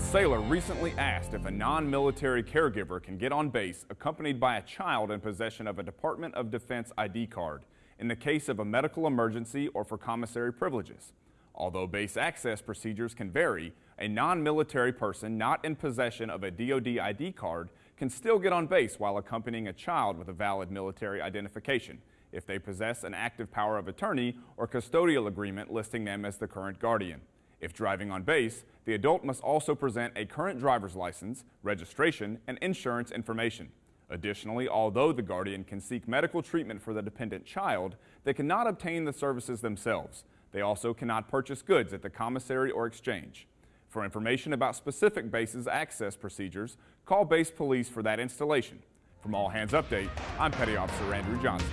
sailor recently asked if a non-military caregiver can get on base accompanied by a child in possession of a Department of Defense ID card in the case of a medical emergency or for commissary privileges. Although base access procedures can vary, a non-military person not in possession of a DoD ID card can still get on base while accompanying a child with a valid military identification if they possess an active power of attorney or custodial agreement listing them as the current guardian. If driving on base, the adult must also present a current driver's license, registration, and insurance information. Additionally, although the guardian can seek medical treatment for the dependent child, they cannot obtain the services themselves. They also cannot purchase goods at the commissary or exchange. For information about specific bases access procedures, call base police for that installation. From All Hands Update, I'm Petty Officer Andrew Johnson.